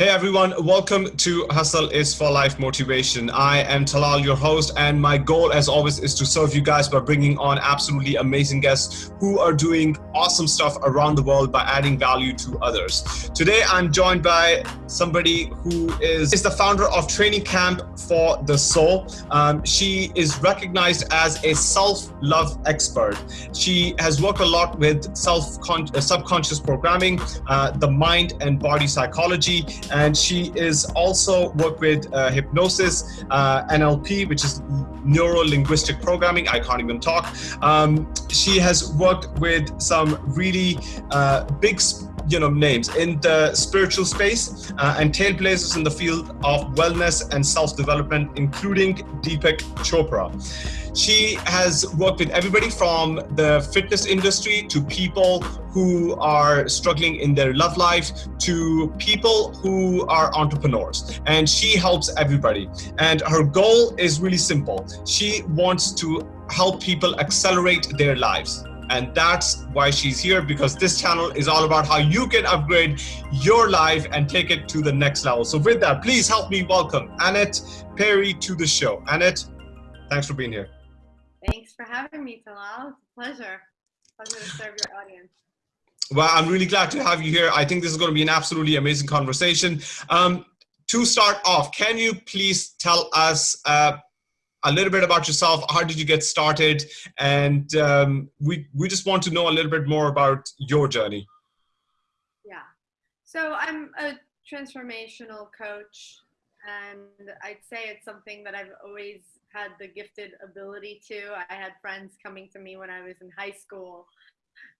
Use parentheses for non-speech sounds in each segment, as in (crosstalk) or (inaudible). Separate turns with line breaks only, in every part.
Hey everyone, welcome to Hustle is for Life Motivation. I am Talal, your host, and my goal, as always, is to serve you guys by bringing on absolutely amazing guests who are doing awesome stuff around the world by adding value to others. Today, I'm joined by somebody who is, is the founder of Training Camp for the Soul. Um, she is recognized as a self love expert. She has worked a lot with self uh, subconscious programming, uh, the mind and body psychology and she is also worked with uh, hypnosis, uh, NLP, which is neuro linguistic programming. I can't even talk. Um, she has worked with some really uh, big you know names. In the spiritual space uh, and trailblazers in the field of wellness and self-development including deepak chopra. She has worked with everybody from the fitness industry to people who are struggling in their love life to people who are entrepreneurs. And she helps everybody. And her goal is really simple. She wants to help people accelerate their lives and that's why she's here because this channel is all about how you can upgrade your life and take it to the next level. So with that, please help me welcome Annette Perry to the show. Annette, thanks for being here.
Thanks for having me, Talal. It's a pleasure. Pleasure to serve your audience.
Well, I'm really glad to have you here. I think this is going to be an absolutely amazing conversation. Um, to start off, can you please tell us uh, a little bit about yourself. How did you get started? And um, we we just want to know a little bit more about your journey.
Yeah, so I'm a transformational coach, and I'd say it's something that I've always had the gifted ability to. I had friends coming to me when I was in high school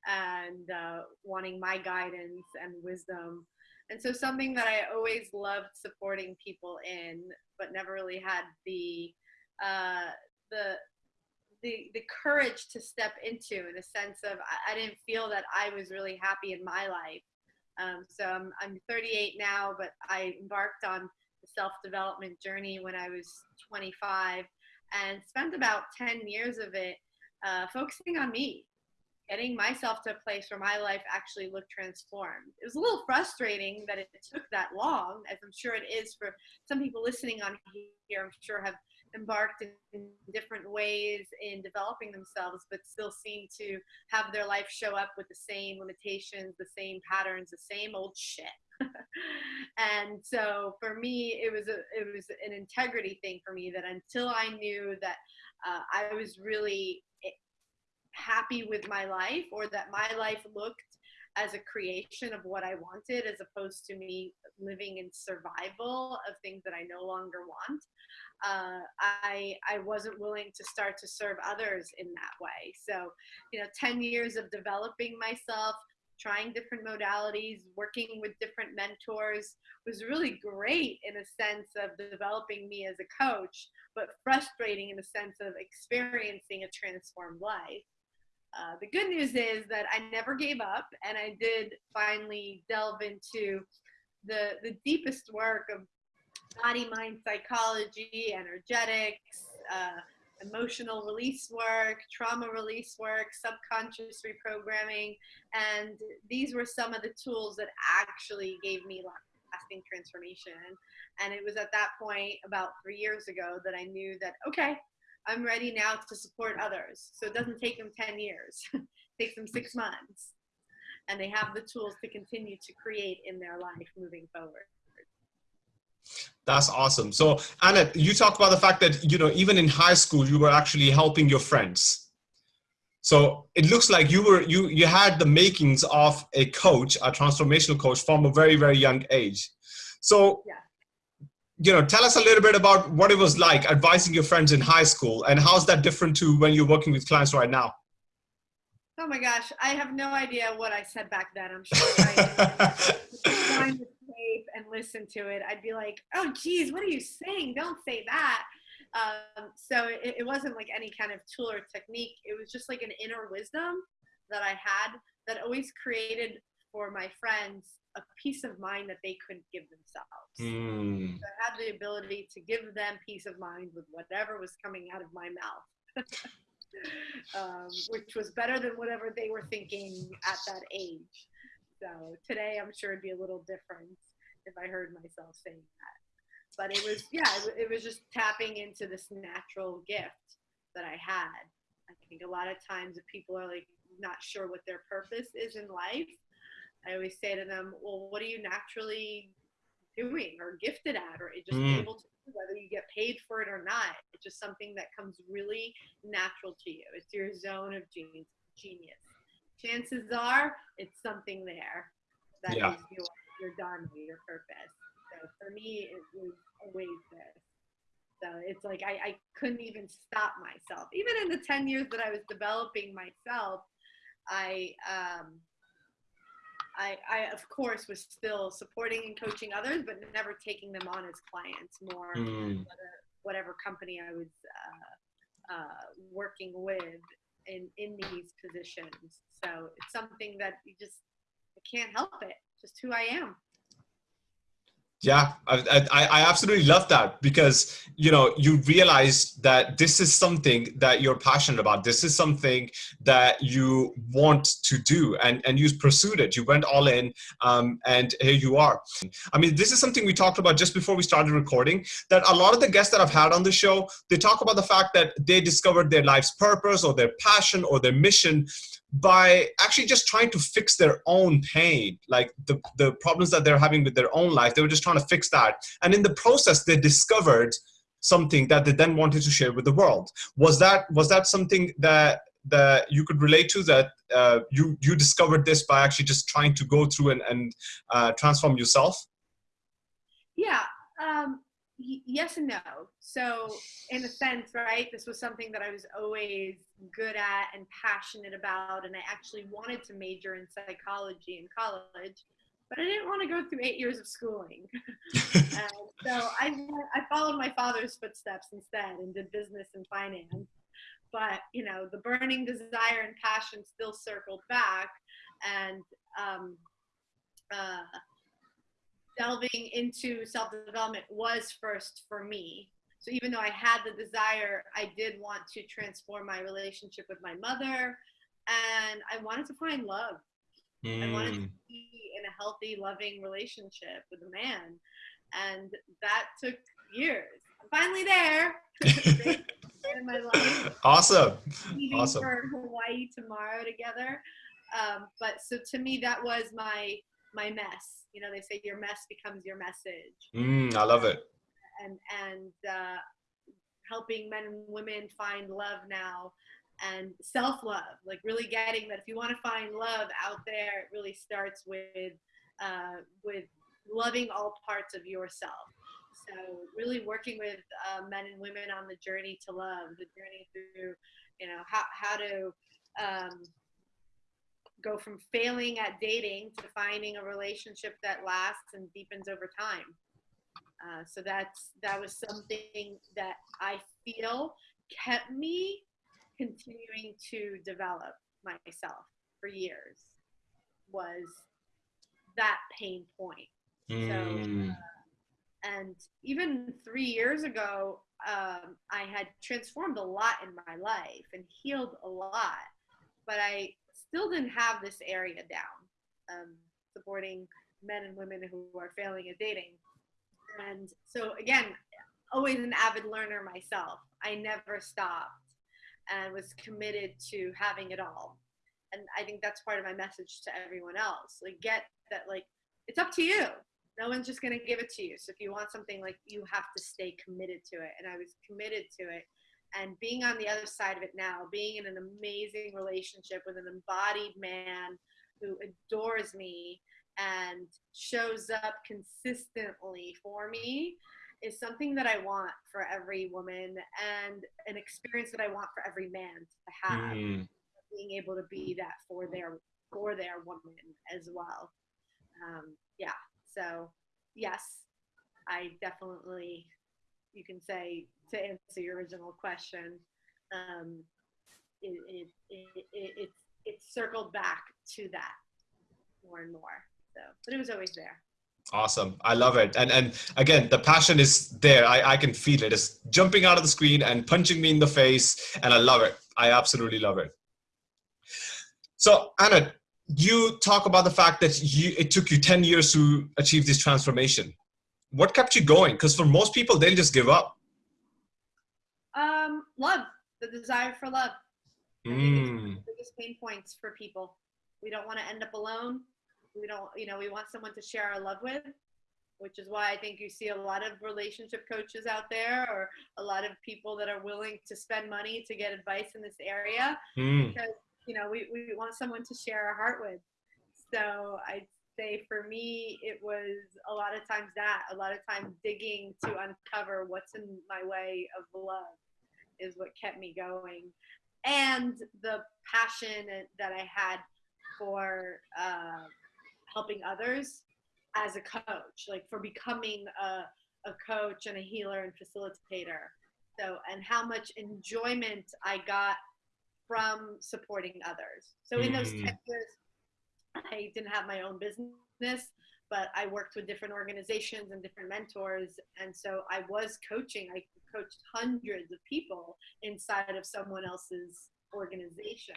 and uh, wanting my guidance and wisdom. And so something that I always loved supporting people in, but never really had the uh, the the the courage to step into in a sense of I, I, didn't feel that I was really happy in my life. Um, so I'm, I'm 38 now, but I embarked on the self-development journey when I was 25 and spent about 10 years of it uh, focusing on me, getting myself to a place where my life actually looked transformed. It was a little frustrating that it took that long, as I'm sure it is for some people listening on here, I'm sure have embarked in different ways in developing themselves, but still seem to have their life show up with the same limitations, the same patterns, the same old shit. (laughs) and so for me, it was a it was an integrity thing for me that until I knew that uh, I was really happy with my life or that my life looked as a creation of what I wanted as opposed to me living in survival of things that I no longer want uh, I I wasn't willing to start to serve others in that way. So, you know, 10 years of developing myself, trying different modalities, working with different mentors was really great in a sense of developing me as a coach, but frustrating in the sense of experiencing a transformed life. Uh, the good news is that I never gave up and I did finally delve into the, the deepest work of body mind psychology, energetics, uh, emotional release work, trauma release work, subconscious reprogramming. And these were some of the tools that actually gave me lasting transformation. And it was at that point, about three years ago, that I knew that, okay, I'm ready now to support others. So it doesn't take them 10 years, (laughs) it takes them six months. And they have the tools to continue to create in their life moving forward.
That's awesome. So, Annette, you talked about the fact that, you know, even in high school, you were actually helping your friends. So it looks like you were, you, you had the makings of a coach, a transformational coach from a very, very young age. So, yeah. You know, tell us a little bit about what it was like advising your friends in high school and how's that different to when you're working with clients right now?
Oh my gosh, I have no idea what I said back then. I'm sure I (laughs) find the tape and listen to it, I'd be like, oh, geez, what are you saying? Don't say that. Um, so it, it wasn't like any kind of tool or technique. It was just like an inner wisdom that I had that always created for my friends a peace of mind that they couldn't give themselves. Mm. So I had the ability to give them peace of mind with whatever was coming out of my mouth. (laughs) um, which was better than whatever they were thinking at that age. So today, I'm sure it'd be a little different if I heard myself saying that. But it was, yeah, it, it was just tapping into this natural gift that I had. I think a lot of times if people are like not sure what their purpose is in life, I always say to them, well, what are you naturally doing or gifted at or just mm. able to do, whether you get paid for it or not? It's just something that comes really natural to you. It's your zone of genius. genius. Chances are it's something there that yeah. is your, your dharma, your purpose. So for me, it was always this. So it's like I, I couldn't even stop myself. Even in the 10 years that I was developing myself, I, um, I, I of course was still supporting and coaching others, but never taking them on as clients. More mm. whatever, whatever, company I was uh, uh, working with in in these positions. So it's something that you just I can't help it. Just who I am.
Yeah, I, I, I, absolutely love that because you know you realize that this is something that you're passionate about. This is something that you want to do, and and you pursued it. You went all in, um, and here you are. I mean, this is something we talked about just before we started recording. That a lot of the guests that I've had on the show, they talk about the fact that they discovered their life's purpose or their passion or their mission by actually just trying to fix their own pain, like the, the problems that they're having with their own life. They were just trying to fix that. And in the process, they discovered something that they then wanted to share with the world. Was that, was that something that, that you could relate to that uh, you, you discovered this by actually just trying to go through and, and uh, transform yourself?
Yeah. Um, yes and no. So in a sense, right, this was something that I was always good at and passionate about, and I actually wanted to major in psychology in college, but I didn't want to go through eight years of schooling. and (laughs) so I, I followed my father's footsteps instead and did business and finance. But you know, the burning desire and passion still circled back, and um, uh, delving into self development was first for me. So even though I had the desire, I did want to transform my relationship with my mother and I wanted to find love. Mm. I wanted to hmm. be in a healthy, loving relationship with a man. And that took years. I'm finally there. (laughs) in my life.
Awesome.
Leaving
awesome.
for Hawaii tomorrow together. Um, but so to me, that was my my mess. You know, they say your mess becomes your message.
Mm, I love it.
And and uh, helping men and women find love now and self love, like really getting that if you want to find love out there, it really starts with uh, with loving all parts of yourself. So really working with uh, men and women on the journey to love, the journey through, you know, how how to um, go from failing at dating to finding a relationship that lasts and deepens over time. Uh, so that's that was something that I feel kept me continuing to develop myself for years was that pain point. Mm. So, uh, and even three years ago, um, I had transformed a lot in my life and healed a lot, but I still didn't have this area down, um, supporting men and women who are failing at dating. And so again, always an avid learner myself. I never stopped and was committed to having it all. And I think that's part of my message to everyone else. Like get that like it's up to you. No one's just gonna give it to you. So if you want something like you have to stay committed to it. And I was committed to it and being on the other side of it now, being in an amazing relationship with an embodied man who adores me and shows up consistently for me is something that I want for every woman and an experience that I want for every man to have. Mm. Being able to be that for their for their woman as well. Um, yeah. So yes, I definitely you can say to answer your original question, um, it, it, it, it, it's, circled back to that more and more. So, but it was always there.
Awesome. I love it. And and again, the passion is there. I, I can feel it. It's jumping out of the screen and punching me in the face. And I love it. I absolutely love it. So Anna, you talk about the fact that you it took you 10 years to achieve this transformation what kept you going? Because for most people they'll just give up.
Um love the desire for love.
Mm.
biggest pain points for people. We don't want to end up alone. We don't you know we want someone to share our love with which is why i think you see a lot of relationship coaches out there or a lot of people that are willing to spend money to get advice in this area
Mm.
because you know we, we want someone to share our heart with. So i'd say for me it was a lot of times that a lot of times digging to uncover what's in my way of love is what kept me going and the passion that i had for uh, helping others as a coach like for becoming a, a coach and a healer and facilitator so and how much enjoyment i got from supporting others. So in those 10
Mm.
years, (laughs) I didn't have my own business, but I worked with different organizations and different mentors. And so I was coaching. I coached hundreds of people inside of someone else's organization.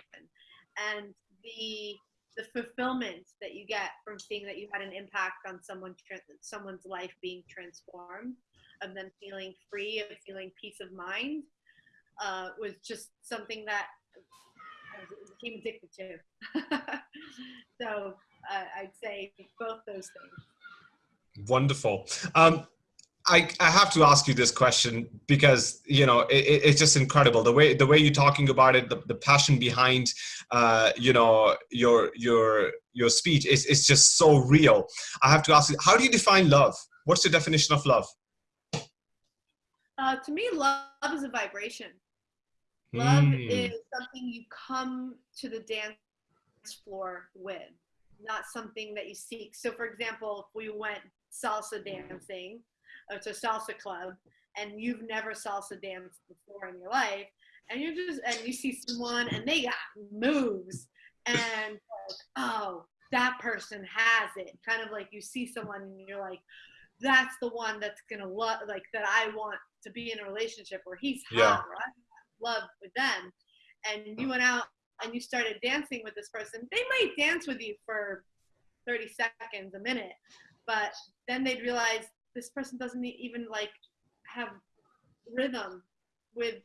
And the the fulfillment that you get from seeing that you had an impact on someone someone's life being transformed, of them feeling free, of feeling peace of mind, uh, was just something that became addicted to. (laughs) (laughs) so uh, I'd say both those things.
Wonderful. Um, I, I have to ask you this question because you know it, it's just incredible the way the way you're talking about it the, the passion behind uh, you know your your your speech is is just so real. I have to ask you how do you define love? What's the definition of love?
Uh, to me, love is a vibration. Love
Hmm.
is something you come to the dance floor with, not something that you seek. So, for example, if we went salsa dancing uh, to a salsa club and you've never salsa danced before in your life, and you just and you see someone and they got moves, and like, oh, that person has it. Kind of like you see someone and you're like, that's the one that's gonna love, like that I want to be in a relationship where he's hot,
Yeah.
or I love with them and you went out and you started dancing with this person they might dance with you for 30 seconds a minute but then they'd realize this person doesn't even like have rhythm with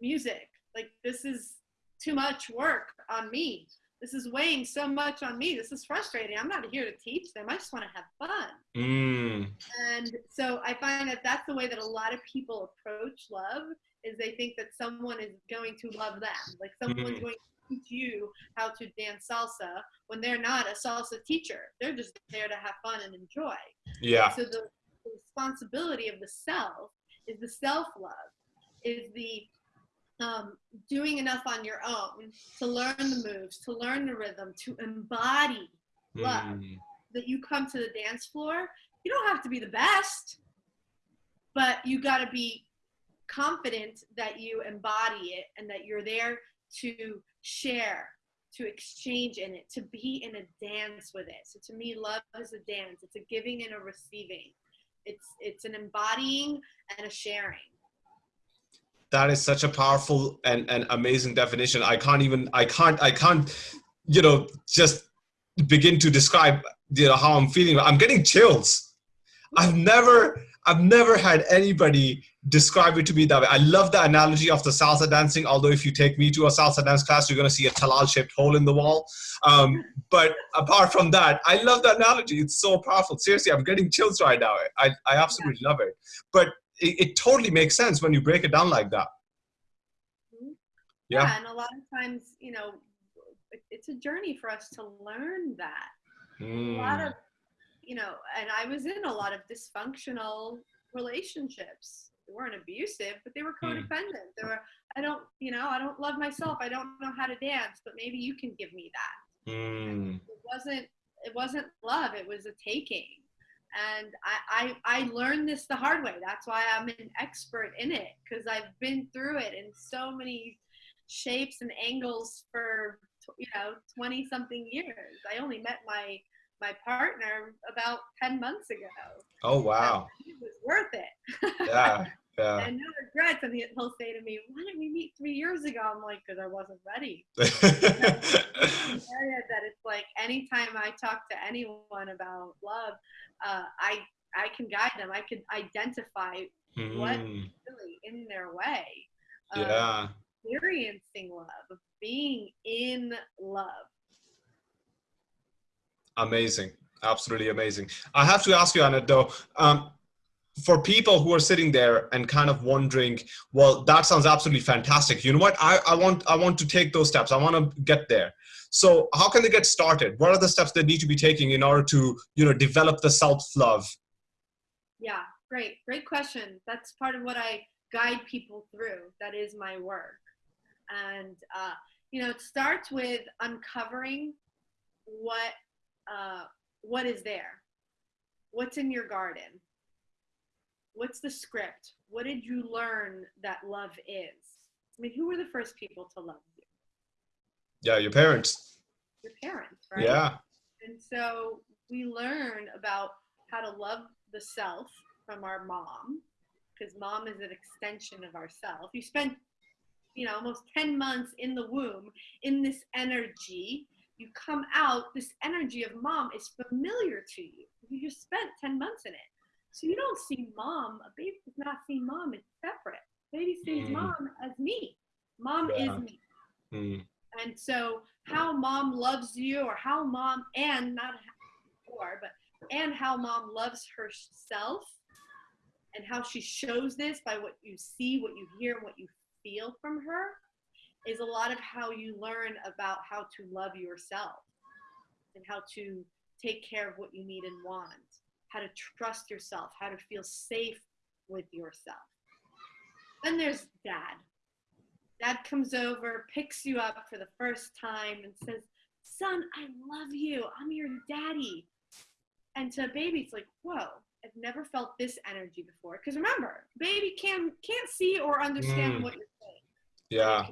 music like this is too much work on me this is weighing so much on me this is frustrating i'm not here to teach them i just want to have fun
Mm.
and so I find that that's the way that a lot of people approach love is they think that someone is going to love them. Like someone's
Mhm.
going to you how to dance salsa when they're not a salsa teacher. They're just there to have fun and enjoy.
Yeah.
So the, the responsibility of the self is the self love, is the um, doing enough on your own to learn the moves, to learn the rhythm, to embody love
Mm.
that you come to the dance floor, you don't have to be the best, but you got to be confident that you embody it and that you're there to share, to exchange in it, to be in a dance with it. So to me, love is a dance. It's a giving and a receiving. It's it's an embodying and a sharing.
that is such a powerful and, and amazing definition i can't even i can't i can't you know just begin to describe you know how i'm feeling i'm getting chills i've never i've never had anybody describe it to me that way i love the analogy of the salsa dancing although if you take me to a salsa dance class you're going to see a talal shaped hole in the wall um, but apart from that i love the analogy it's so powerful seriously i'm getting chills right now i, I absolutely love it but it, it totally makes sense when you break it down like that
Mhm.
Yeah.
and a lot of times, you know, it's a journey for us to learn that. a lot
Mm.
of you know and i was in a lot of dysfunctional relationships. They weren't abusive but they were
Hmm.
codependent. They were i don't you know i don't love myself. I don't know how to dance but maybe you can give me that.
Mm.
it wasn't it wasn't love. It was a taking. And I, I i learned this the hard way. That's why i'm an expert in it because i've been through it in so many shapes and angles for you know 20 something years. I only met my my partner about 10 months ago
Oh wow.
it was worth it (laughs)
Yeah. Yeah.
and no regrets, and he- he'll say to me, "Why didn't we meet three years ago?" I'm like, "Because I wasn't ready." (laughs) area that it's like anytime I talk to anyone about love, uh, I I can guide them. I can identify what
Mm,
really in their way. of
yeah.
Experiencing love, of being in love.
Amazing. Absolutely amazing. I have to ask you, Annette, though, um, for people who are sitting there and kind of wondering, well, that sounds absolutely fantastic. You know what? I, I want I want to take those steps. I want to get there. So how can they get started? What are the steps they need to be taking in order to, you know, develop the self-love?
Yeah, great, great question. That's part of what I guide people through. That is my work, and uh, you know, it starts with uncovering what uh, what is there, what's in your garden, what's the script, what did you learn that love is. I mean, who were the first people to love you?
Yeah, your parents.
Your parents, right?
Yeah.
And so we learn about how to love the self from our mom, because mom is an extension of ourself. You spent, you know, almost 10 months in the womb in this energy. You come out, this energy of mom is familiar to you. You just spent 10 months in it. So you don't see mom, a baby does not see mom, it's separate. Baby sees
Mm.
mom as me. Mom
Yeah.
is me.
Mm,
And so how mom loves you or how mom and not or but and how mom loves herself and how she shows this by what you see, what you hear, and what you feel from her is a lot of how you learn about how to love yourself and how to take care of what you need and want, how to trust yourself, how to feel safe with yourself. Then there's dad. Dad comes over, picks you up for the first time, and says, Son, I love you. I'm your daddy. And to a baby, it's like, Whoa, I've never felt this energy before. Because remember, baby can, can't see or understand
Mm.
what you're saying.
yeah.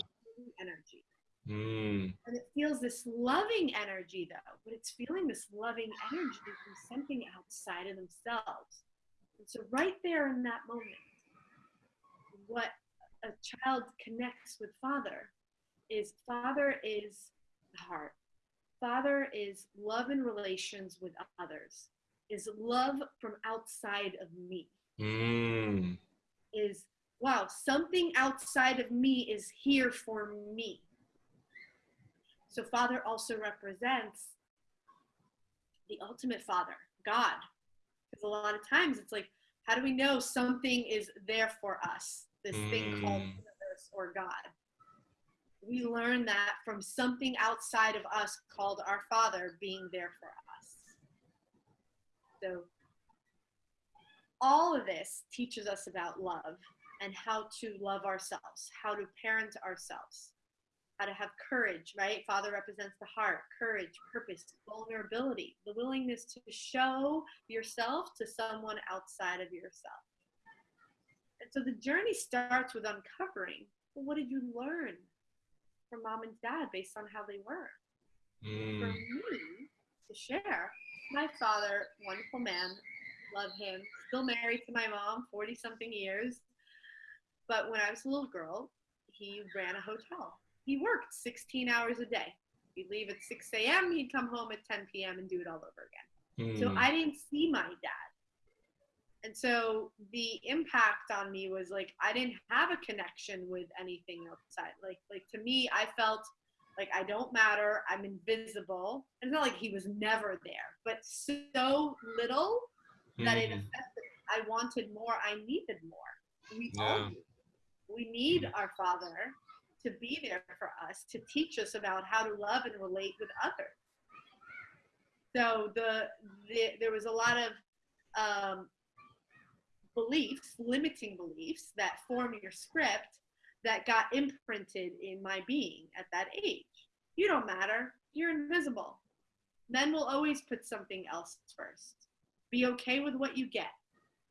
Energy.
Mm,
And it feels this loving energy, though, but it's feeling this loving energy from something outside of themselves. And so, right there in that moment, what a child connects with Father is Father is the heart. Father is love in relations with others, is love from outside of me,
mm,
is wow, something outside of me is here for me. So, Father also represents the ultimate Father, God. Because a lot of times it's like, how do we know something is there for us? This thing called
Mm.
universe or God. We learn that from something outside of us called our Father being there for us. So, all of this teaches us about love and how to love ourselves, how to parent ourselves, how to have courage, right? Father represents the heart, courage, purpose, vulnerability, the willingness to show yourself to someone outside of yourself. And so the journey starts with uncovering well, what did you learn from mom and dad based on how they were? For
mm,
me to share, my father, wonderful man, love him, still married to my mom, 40 something years. But when I was a little girl, he ran a hotel. He worked 16 hours a day. He'd leave at 6 a.m., he'd come home at 10 p.m. and do it all over again. So
mm,
I didn't see my dad. And so the impact on me was like I didn't have a connection with anything outside. Like like to me, I felt like I don't matter. I'm invisible. And it's not like he was never there, but so little that it
mm,
affected. I wanted more. I needed more. We all do. We need
Mm.
our Father to be there for us to teach us about how to love and relate with others. So the, the there was a lot of um, beliefs, limiting beliefs that form your script that got imprinted in my being at that age. You don't matter. You're invisible. Men will always put something else first. Be okay with what you get.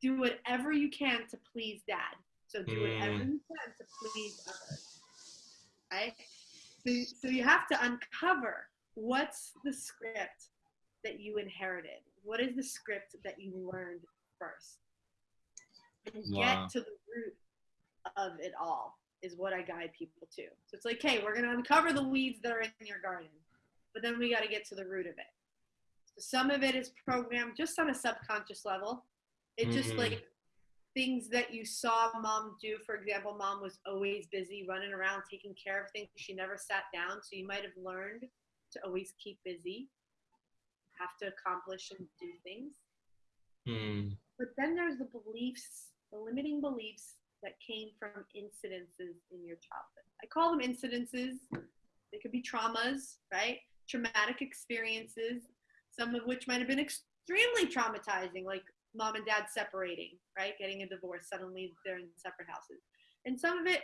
Do whatever you can to please dad. So do whatever
Mm.
you can to please others. Right? So, so you have to uncover what's the script that you inherited? What is the script that you learned first? And
Wow.
get to the root of it all is what I guide people to. So it's like, hey, we're going to uncover the weeds that are in your garden, but then we got to get to the root of it. So some of it is programmed just on a subconscious level. It just
Mhm.
like things that you saw mom do. For example, mom was always busy running around taking care of things. She never sat down. So you might have learned to always keep busy, have to accomplish and do things.
Mm.
But then there's the beliefs, the limiting beliefs that came from incidences in your childhood. I call them incidences. They could be traumas, right? Traumatic experiences, some of which might have been extremely traumatizing, like mom and dad separating, right? Getting a divorce, suddenly they're in separate houses. And some of it,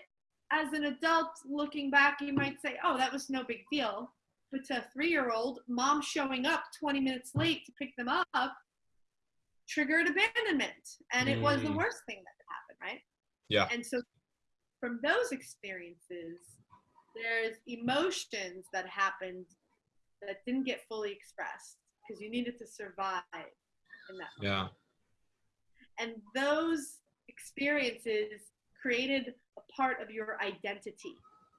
as an adult looking back, you might say, oh, that was no big deal. But to a three year old, mom showing up 20 minutes late to pick them up triggered abandonment. And it was the
Mm.
worst thing that could happen, right?
Yeah.
And so from those experiences, there's emotions that happened that didn't get fully expressed because you needed to survive in that.
Yeah.
And those experiences created a part of your identity.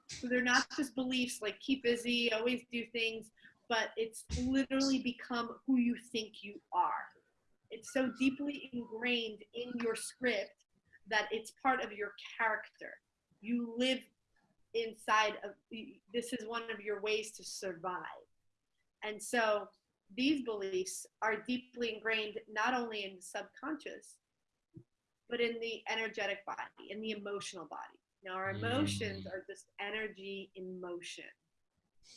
So they're not just beliefs like keep busy, always do things, but it's literally become who you think you are. It's so deeply ingrained in your script that it's part of your character. You live inside of this is one of your ways to survive. And so these beliefs are deeply ingrained not only in the subconscious, but in the energetic body, in the emotional body. Now, our emotions
Mm.
are just energy in motion.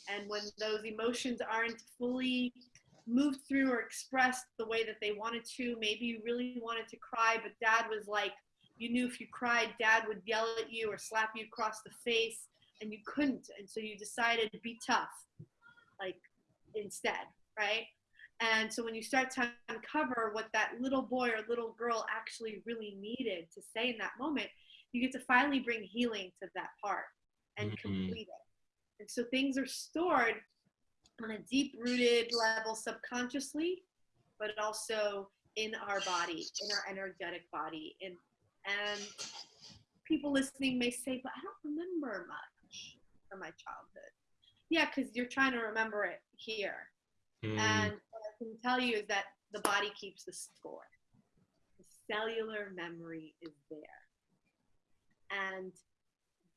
And when those emotions aren't fully moved through or expressed the way that they wanted to, maybe you really wanted to cry, but dad was like, you knew if you cried, dad would yell at you or slap you across the face, and you couldn't. And so you decided to be tough, like instead, right? And so when you start to uncover what that little boy or little girl actually really needed to say in that moment, you get to finally bring healing to that part and
Mhm.
complete it. And so things are stored on a deep rooted level subconsciously, but also in our body, in our energetic body. And and people listening may say, but I don't remember much from my childhood. Yeah, because you're trying to remember it here.
Mm.
And what I can tell you is that the body keeps the score. The cellular memory is there. And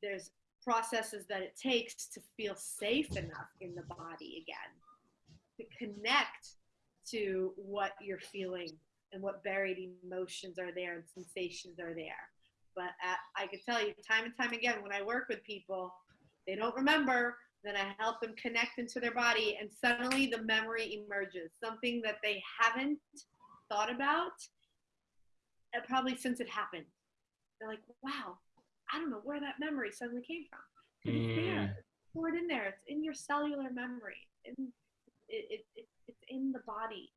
there's processes that it takes to feel safe enough in the body again to connect to what you're feeling and what buried emotions are there and sensations are there. But uh, I can tell you time and time again when I work with people, they don't remember, then I help them connect into their body, and suddenly the memory emerges something that they haven't thought about, uh, probably since it happened. They're like, wow, I don't know where that memory suddenly came from. It's there, it's stored in there, it's in your cellular memory, in, it, it, it, it's in the body.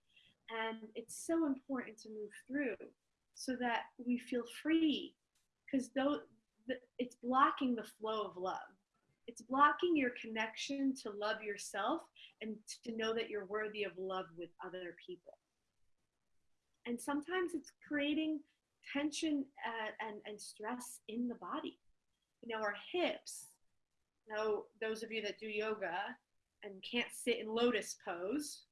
And it's so important to move through so that we feel free because though it's blocking the flow of love it's blocking your connection to love yourself and to know that you're worthy of love with other people. And sometimes it's creating tension uh, and, and stress in the body. You know our hips Know those of you that do yoga and can't sit in lotus pose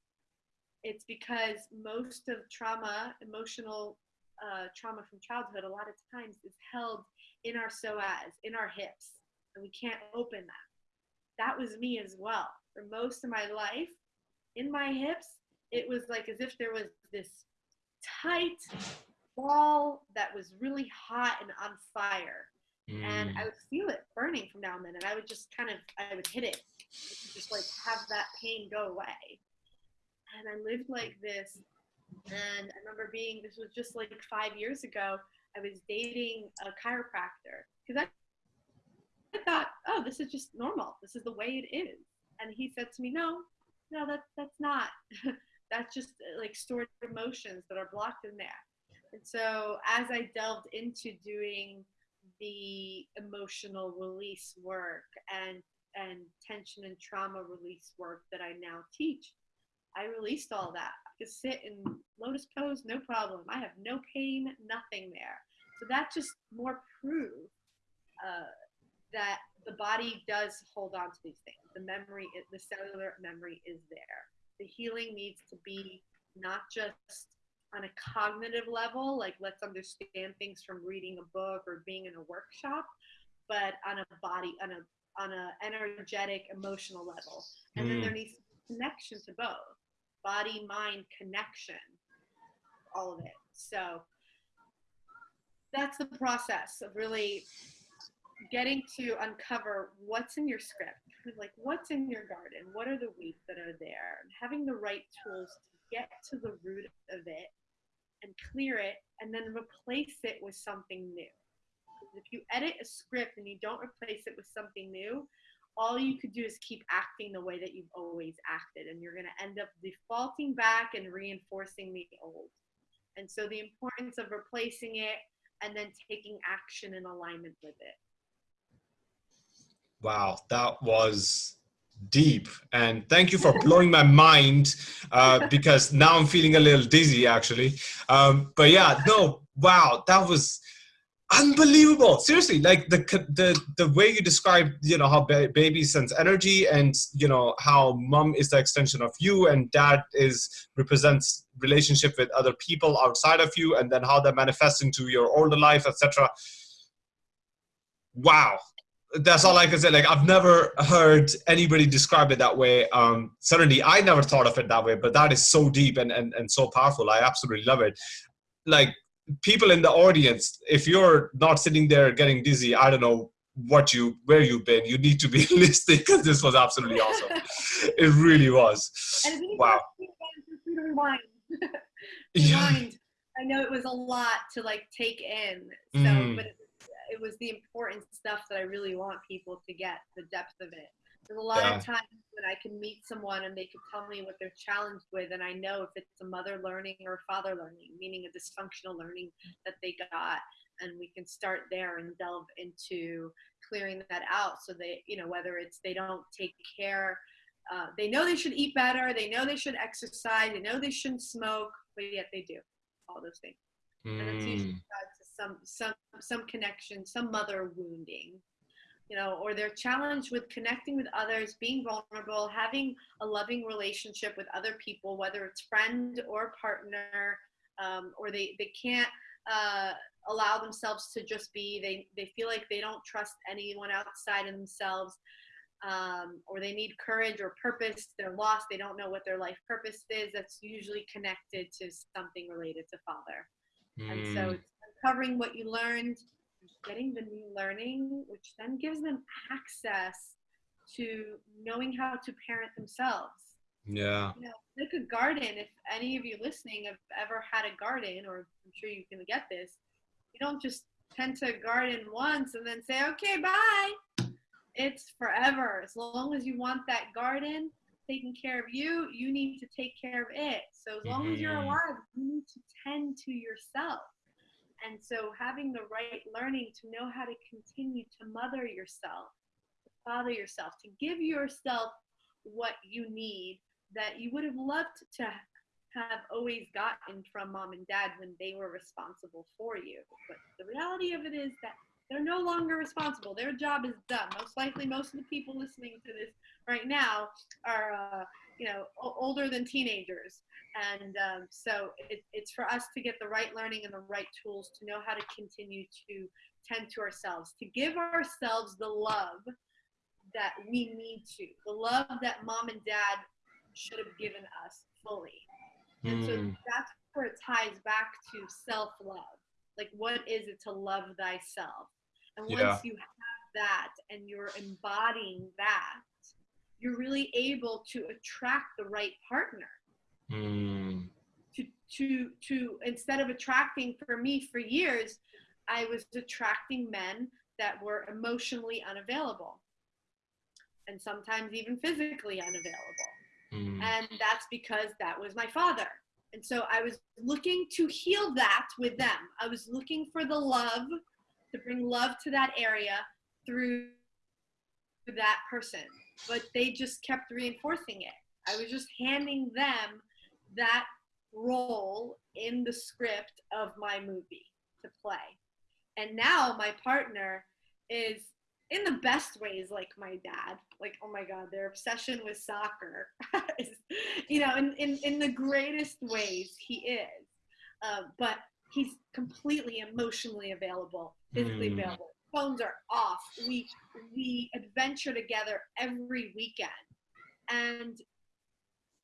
it's because most of trauma emotional uh, trauma from childhood a lot of times is held in our psoas, in our hips, and we can't open that. That was me as well. For most of my life, in my hips, it was like as if there was this tight ball that was really hot and on fire. And
Mm.
I would feel it burning from now and then, and I would just kind of, I would hit it, just like have that pain go away. And I lived like this and I remember being, this was just like five years ago, I was dating a chiropractor because I, thought, oh, this is just normal. This is the way it is. And he said to me, no, no, that, that's not. (laughs) that's just uh, like stored emotions that are blocked in there. And so as I delved into doing the emotional release work and, and tension and trauma release work that I now teach, I released all that. I could sit in lotus pose, no problem. I have no pain, nothing there. So that just more proved uh, that the body does hold on to these things. The memory, the cellular memory is there. The healing needs to be not just on a cognitive level, like let's understand things from reading a book or being in a workshop, but on a body, on a on a energetic, emotional level. And mm. then there needs connection to both body, mind, connection, all of it. So that's the process of really getting to uncover what's in your script like what's in your garden? What are the weeds that are there? And having the right tools to get to the root of it and clear it and then replace it with something new. If you edit a script and you don't replace it with something new all you could do is keep acting the way that you've always acted and you're going to end up defaulting back and reinforcing the old. And so the importance of replacing it and then taking action in alignment with it
Wow, that was deep. And thank you for blowing my mind uh, (laughs) because now I'm feeling a little dizzy actually. Um, but yeah, no, wow, that was unbelievable. Seriously, like the the the way you describe, you know, how ba baby sends energy and you know how mom is the extension of you and dad is represents relationship with other people outside of you and then how that manifests into your older life, etc. Wow, that's all I can say. Like I've never heard anybody describe it that way. Um, certainly, I never thought of it that way. But that is so deep and and and so powerful. I absolutely love it. Like people in the audience, if you're not sitting there getting dizzy, I don't know what you where you've been. You need to be (laughs) listening because this was absolutely awesome. (laughs) it really was. wow.
Rewind. (laughs) yeah. I know it was a lot to like take in. So, mm. but it was the important stuff that I really want people to get the depth of it. There's a lot yeah. of times when I can meet someone and they can tell me what they're challenged with, and I know if it's a mother learning or a father learning, meaning a dysfunctional learning that they got, and we can start there and delve into clearing that out so they, you know, whether it's they don't take care, uh, they know they should eat better, they know they should exercise, they know they shouldn't smoke, but yet they do all those things. Mm. And it's usually hmm some some some connection, some mother wounding, you know, or they're challenged with connecting with others, being vulnerable, having a loving relationship with other people, whether it's friend or partner, um, or they they can't uh, allow themselves to just be. They they feel like they don't trust anyone outside of themselves. Um, or they need courage or purpose. They're lost. They don't know what their life purpose is. That's usually connected to something related to father. Mm. And so uncovering what you learned, getting the new learning, which then gives them access to knowing how to parent themselves.
Yeah.
You know, like a garden, if any of you listening have ever had a garden, or I'm sure you can get this, you don't just tend to garden once and then say, okay, bye. It's forever. As long as you want that garden taking care of you, you need to take care of it. So as long mm-hmm. as you're mm-hmm. alive, you need to tend to yourself. And so having the right learning to know how to continue to mother yourself, to father yourself, to give yourself what you need that you would have loved to have always gotten from mom and dad when they were responsible for you. But the reality of it is that they're no longer responsible. Their job is done. Most likely, most of the people listening to this right now are, uh, you know, older than teenagers. And um, so it, it's for us to get the right learning and the right tools to know how to continue to tend to ourselves, to give ourselves the love that we need to, the love that mom and dad should have given us fully. And mm. so hmm. that's where it ties back to self love. Like, what is it to love thyself? And once yeah. you have that and you're embodying that, you're really able to attract the right partner Mm. To, to, to, instead of attracting for me for years, I was attracting men that were emotionally unavailable and sometimes even physically unavailable. Mm. And that's because that was my father. And so I was looking to heal that with them. I was looking for the love, to bring love to that area through that person. But they just kept reinforcing it. I was just handing them that role in the script of my movie to play. And now my partner is in the best ways like my dad like oh my god their obsession with soccer (laughs) is, you know in, in, in the greatest ways he is uh, but he's completely emotionally available physically mm. available phones are off we we adventure together every weekend and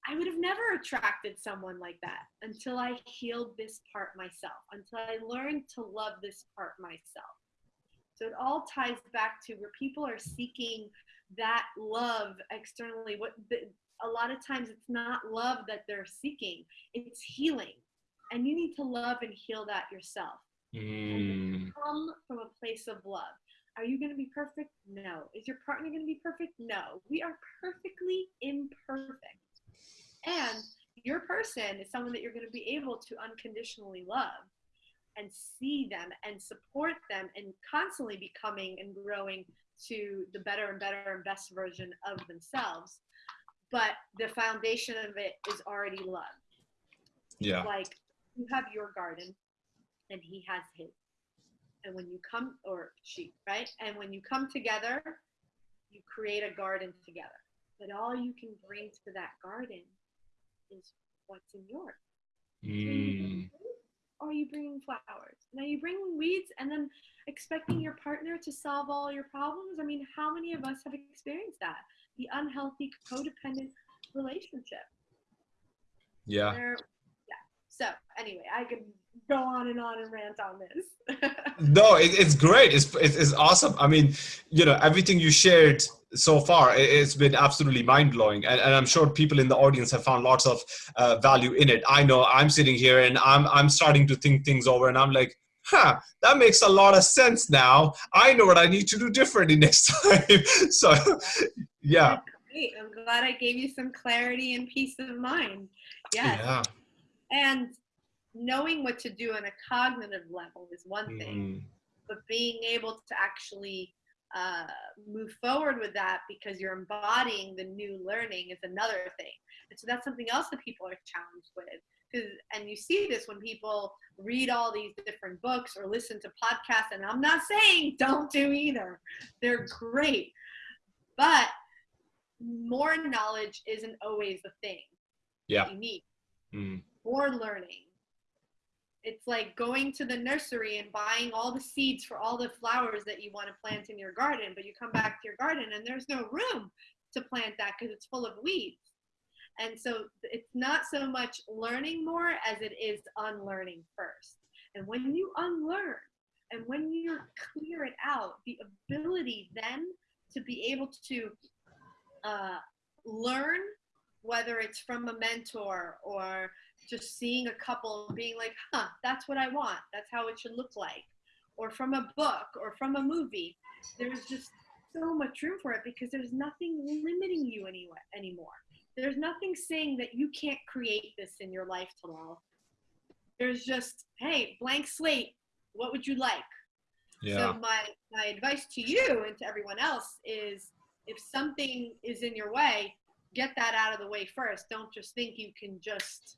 I would have never attracted someone like that until I healed this part myself, until I learned to love this part myself. So it all ties back to where people are seeking that love externally. What the, a lot of times it's not love that they're seeking; it's healing, and you need to love and heal that yourself. Mm. come from a place of love. Are you going to be perfect? No. Is your partner going to be perfect? No. We are perfectly imperfect. And your person is someone that you're going to be able to unconditionally love and see them and support them and constantly becoming and growing to the better and better and best version of themselves. But the foundation of it is already love.
Yeah.
Like you have your garden and he has his. And when you come, or she, right? And when you come together, you create a garden together. But all you can bring to that garden is what's in yours. Mm. Or are you bringing flowers? Now you bring weeds and then expecting your partner to solve all your problems. I mean, how many of us have experienced that? The unhealthy codependent relationship.
Yeah.
yeah. So anyway, I could go on and on and rant on this. (laughs)
no, it, it's great. It's, it's awesome. I mean, you know, everything you shared so far it's been absolutely mind-blowing and, and, i'm sure people in the audience have found lots of uh, value in it i know i'm sitting here and i'm i'm starting to think things over and i'm like huh that makes a lot of sense now i know what i need to do differently (laughs) next time (laughs) so yeah
Great. i'm glad i gave you some clarity and peace of mind yes. yeah and knowing what to do on a cognitive level is one thing mm. but being able to actually uh, move forward with that because you're embodying the new learning is another thing. And so that's something else that people are challenged with. And you see this when people read all these different books or listen to podcasts. And I'm not saying (laughs) don't do either, they're great. But more knowledge isn't always the thing
yeah.
you need. Mm. More learning it's like going to the nursery and buying all the seeds for all the flowers that you want to plant in your garden, but you come back to your garden and there's no room to plant that because it's full of weeds. And so it's not so much learning more as it is unlearning first. And when you unlearn and when you clear it out, the ability then to be able to uh, learn, whether it's from a mentor or just seeing a couple being like, huh, that's what I want. That's how it should look like. Or from a book or from a movie. There's just so much room for it because there's nothing limiting you anyway, anymore. There's nothing saying that you can't create this in your life, Talal. There's just, hey, blank slate. What would you like? Yeah. So my, my advice to you and to everyone else is if something is in your way, get that out of the way first. Don't just think you can just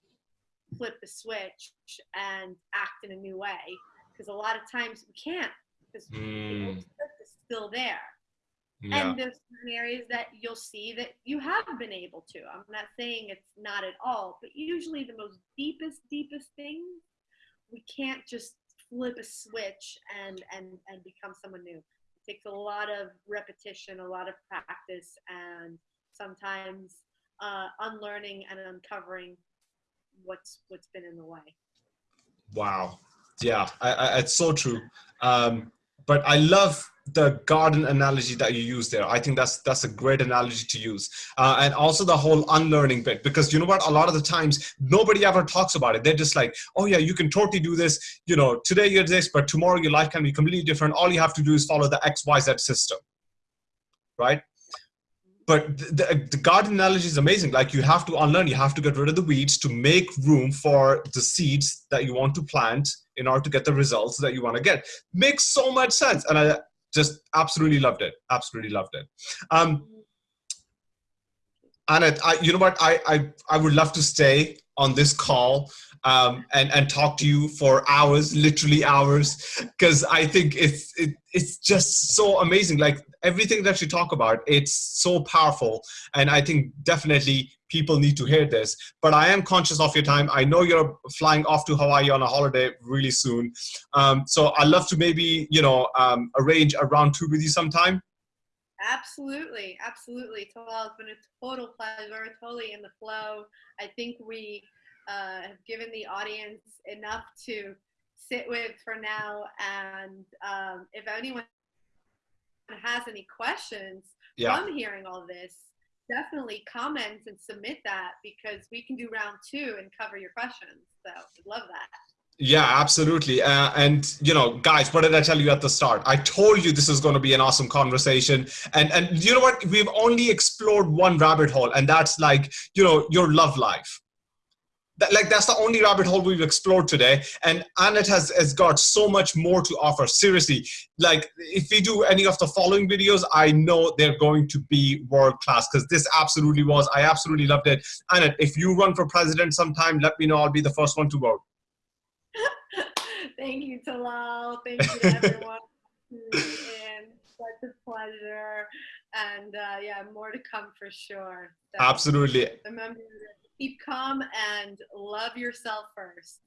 flip the switch and act in a new way because a lot of times we can't because mm. the old script is still there. Yeah. And there's certain areas that you'll see that you have been able to. I'm not saying it's not at all, but usually the most deepest, deepest things, we can't just flip a switch and and and become someone new. It takes a lot of repetition, a lot of practice, and sometimes uh, unlearning and uncovering what's what's been in the way.
Wow. Yeah, I, I, it's so true. Um, but I love the garden analogy that you use there. I think that's that's a great analogy to use, uh, and also the whole unlearning bit because you know what? A lot of the times nobody ever talks about it. They're just like, oh yeah, you can totally do this. You know, today you're this, but tomorrow your life can be completely different. All you have to do is follow the X Y Z system, right? But the, the garden analogy is amazing. Like you have to unlearn. You have to get rid of the weeds to make room for the seeds that you want to plant in order to get the results that you want to get. Makes so much sense and i just absolutely loved it. Absolutely loved it. Um and I, you know what? I, I i would love to stay on this call um, and and talk to you for hours, literally hours, because I think it's it, it's just so amazing. Like everything that you talk about, it's so powerful, and I think definitely people need to hear this. But I am conscious of your time. I know you're flying off to Hawaii on a holiday really soon, um, so I'd love to maybe you know um, arrange a round two with you sometime.
Absolutely, absolutely. It's been a total pleasure, totally in the flow. I think we uh, have given the audience enough to sit with for now. And um, if anyone has any questions yeah. from hearing all this, definitely comment and submit that because we can do round two and cover your questions. So I'd love that.
Yeah, absolutely. Uh, and you know, guys, what did I tell you at the start? I told you this is going to be an awesome conversation. And and you know what? We've only explored one rabbit hole, and that's like you know your love life. That, like that's the only rabbit hole we've explored today, and Annette has has got so much more to offer. Seriously, like if we do any of the following videos, I know they're going to be world class because this absolutely was. I absolutely loved it. Annette, if you run for president sometime, let me know. I'll be the first one to vote. (laughs)
Thank you, Talal. Thank you to (laughs) everyone. and such a pleasure. And uh, yeah, more to come for sure.
So Absolutely.
Remember, keep calm and love yourself first.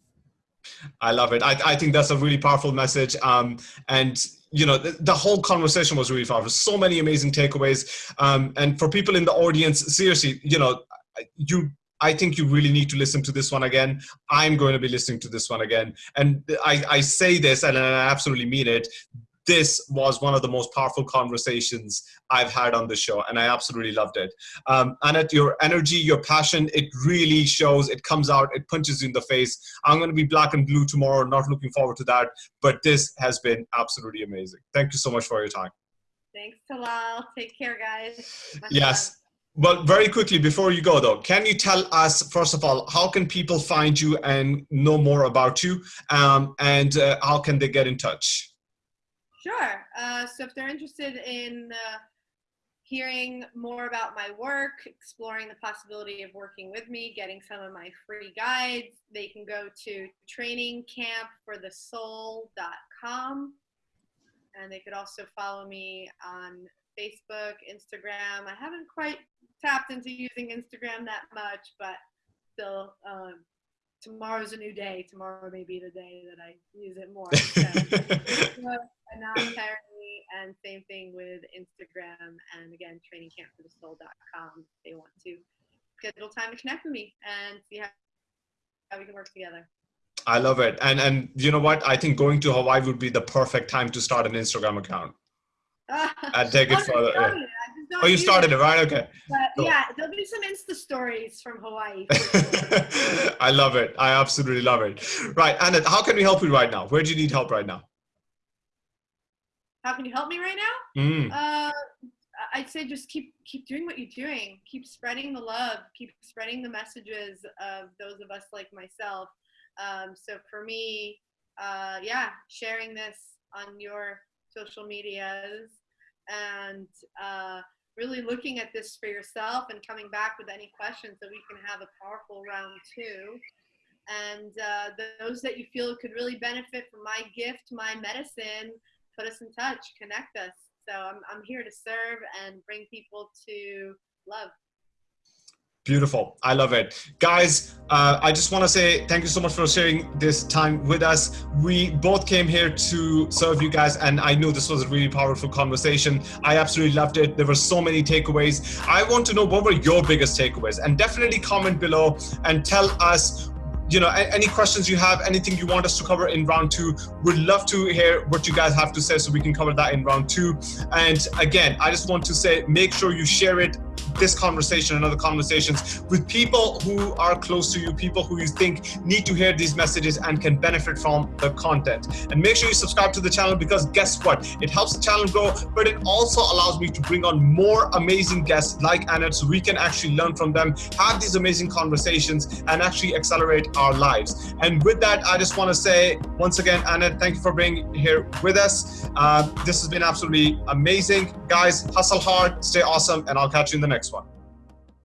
I love it. I, I think that's a really powerful message. Um, and you know, the, the, whole conversation was really powerful. So many amazing takeaways. Um, and for people in the audience, seriously, you know, you I think you really need to listen to this one again. I'm going to be listening to this one again. And I, I say this and I absolutely mean it. This was one of the most powerful conversations I've had on the show, and I absolutely loved it. Um, Annette, your energy, your passion, it really shows, it comes out, it punches you in the face. I'm going to be black and blue tomorrow, not looking forward to that, but this has been absolutely amazing. Thank you so much for your time.
Thanks, Talal. Take care, guys.
yes. Well, very quickly before you go though, can you tell us first of all how can people find you and know more about you, um, and uh, how can they get in touch?
Sure. Uh, so if they're interested in uh, hearing more about my work, exploring the possibility of working with me, getting some of my free guides, they can go to trainingcampforthesoul.com, and they could also follow me on Facebook, Instagram. I haven't quite tapped into using Instagram that much, but still, um, tomorrow's a new day. Tomorrow may be the day that I use it more. (laughs) So, apparently, and same thing with Instagram. And again, trainingcampforthesoul.com. If they want to schedule time to connect with me and see how, how we can work together.
I love it. And and you know what? I think going to Hawaii would be the perfect time to start an Instagram account. (laughs) and take it further. Oh, you started it. right? Okay.
But cool. yeah, there'll be some Insta stories from Hawaii. (laughs) (laughs)
I love it. I absolutely love it. Right, Annette, how can we help you right now? Where do you need help right now?
How can you help me right now? Mm. Uh, I'd say just keep keep doing what you're doing. Keep spreading the love. Keep spreading the messages of those of us like myself. Um, so for me, uh, yeah, sharing this on your social medias and uh, really looking at this for yourself and coming back with any questions so we can have a powerful round two. And uh, those that you feel could really benefit from my gift, my medicine, put us in touch, connect us. So I'm, I'm here to serve and bring people to love.
Beautiful. I love it. Guys, uh, I just want to say thank you so much for sharing this time with us. We both came here to serve you guys, and I knew this was a really powerful conversation. I absolutely loved it. There were so many takeaways. I want to know what were your biggest takeaways, and definitely comment below and tell us you know any questions you have anything you want us to cover in round two we'd love to hear what you guys have to say so we can cover that in round two and again i just want to say make sure you share it this conversation and other conversations with people who are close to you, people who you think need to hear these messages and can benefit from the content. And make sure you subscribe to the channel because guess what? It helps the channel grow, but it also allows me to bring on more amazing guests like Annette so we can actually learn from them, have these amazing conversations, and actually accelerate our lives. And with that, I just want to say once again, Annette, thank you for being here with us. Uh, this has been absolutely amazing. Guys, hustle hard, stay awesome, and I'll catch you in the next one.